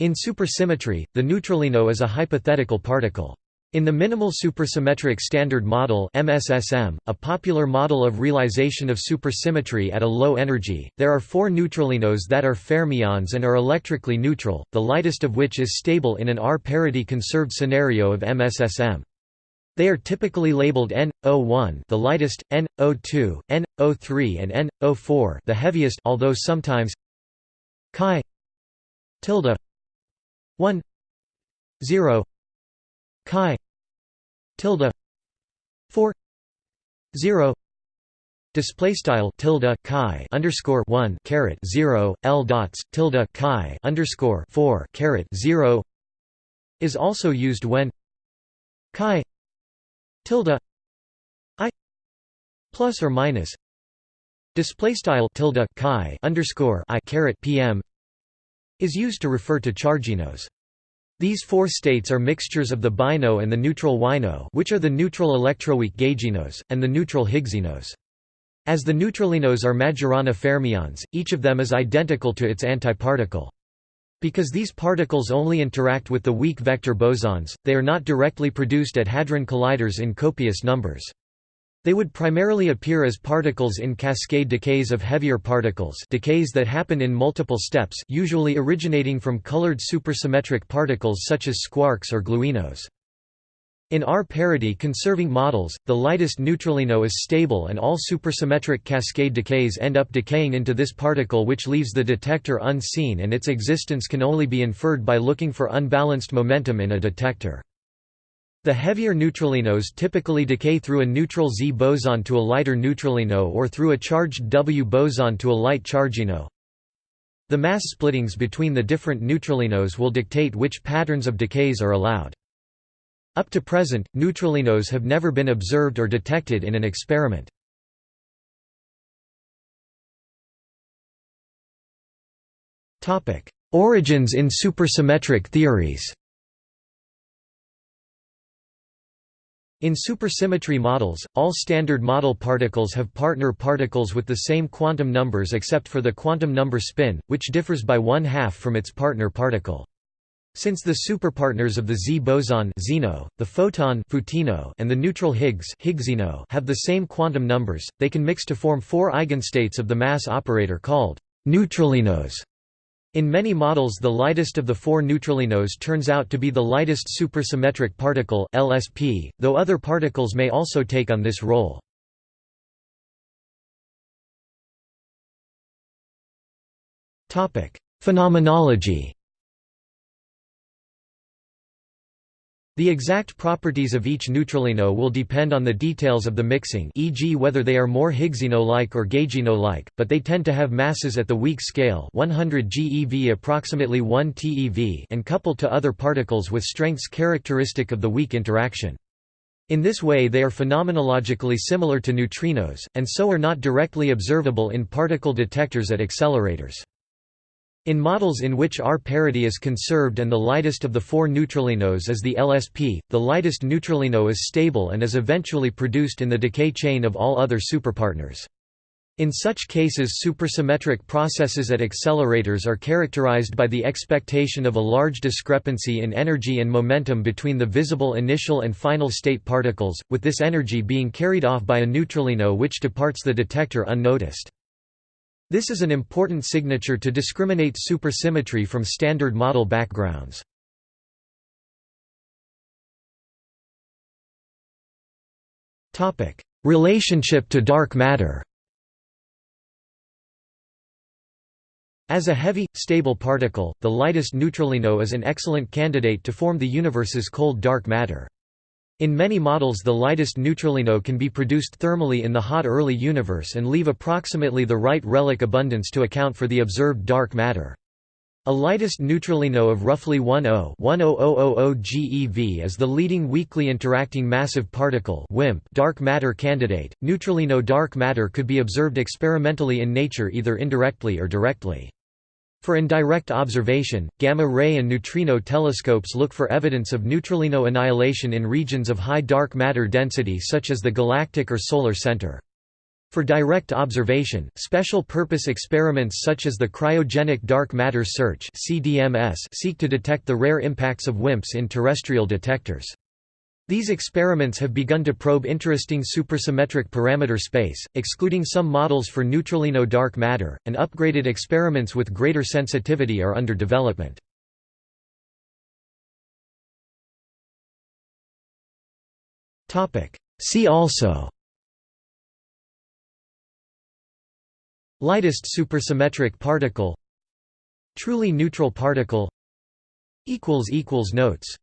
In supersymmetry, the neutralino is a hypothetical particle. In the Minimal Supersymmetric Standard Model MSSM, a popular model of realization of supersymmetry at a low energy, there are four neutralinos that are fermions and are electrically neutral, the lightest of which is stable in an R-parity conserved scenario of MSSM. They are typically labeled N01 the lightest, N02, N03 and N04 the heaviest although sometimes chi tilde 1 0 chi tilde 4 0 display style tilde chi underscore 1 caret 0 l dots tilde chi underscore 4 caret 0 is also used when chi tilde i plus or minus display style tilde chi underscore i caret pm is used to refer to charginos these four states are mixtures of the bino and the neutral wino which are the neutral electroweak gauginos, and the neutral Higgsinos. As the neutralinos are Majorana fermions, each of them is identical to its antiparticle. Because these particles only interact with the weak vector bosons, they are not directly produced at hadron colliders in copious numbers. They would primarily appear as particles in cascade decays of heavier particles decays that happen in multiple steps usually originating from colored supersymmetric particles such as squarks or gluinos. In R-parity conserving models, the lightest neutralino is stable and all supersymmetric cascade decays end up decaying into this particle which leaves the detector unseen and its existence can only be inferred by looking for unbalanced momentum in a detector. The heavier neutralinos typically decay through a neutral Z boson to a lighter neutralino or through a charged W boson to a light chargino. The mass splittings between the different neutralinos will dictate which patterns of decays are allowed. Up to present, neutralinos have never been observed or detected in an experiment. Origins in supersymmetric theories In supersymmetry models, all standard model particles have partner particles with the same quantum numbers except for the quantum number spin, which differs by one-half from its partner particle. Since the superpartners of the Z boson Zino, the photon Photino, and the neutral Higgs Higgsino have the same quantum numbers, they can mix to form four eigenstates of the mass operator called neutralinos. In many models the lightest of the four neutralinos turns out to be the lightest supersymmetric particle LSP, though other particles may also take on this role. Phenomenology The exact properties of each neutralino will depend on the details of the mixing e.g. whether they are more Higgsino-like or Gaugino-like, but they tend to have masses at the weak scale 100 GeV approximately 1 TeV and coupled to other particles with strengths characteristic of the weak interaction. In this way they are phenomenologically similar to neutrinos, and so are not directly observable in particle detectors at accelerators. In models in which R parity is conserved and the lightest of the four neutralinos is the LSP, the lightest neutralino is stable and is eventually produced in the decay chain of all other superpartners. In such cases supersymmetric processes at accelerators are characterized by the expectation of a large discrepancy in energy and momentum between the visible initial and final state particles, with this energy being carried off by a neutralino which departs the detector unnoticed. This is an important signature to discriminate supersymmetry from standard model backgrounds. Relationship to dark matter As a heavy, stable particle, the lightest neutralino is an excellent candidate to form the universe's cold dark matter. In many models the lightest neutralino can be produced thermally in the hot early universe and leave approximately the right relic abundance to account for the observed dark matter. A lightest neutralino of roughly 10 GeV is the leading weakly interacting massive particle WIMP dark matter candidate. Neutralino dark matter could be observed experimentally in nature either indirectly or directly. For indirect observation, gamma-ray and neutrino telescopes look for evidence of neutralino annihilation in regions of high dark matter density such as the galactic or solar center. For direct observation, special-purpose experiments such as the Cryogenic Dark Matter Search seek to detect the rare impacts of WIMPs in terrestrial detectors. These experiments have begun to probe interesting supersymmetric parameter space, excluding some models for neutralino dark matter, and upgraded experiments with greater sensitivity are under development. See also Lightest supersymmetric particle Truly neutral particle Notes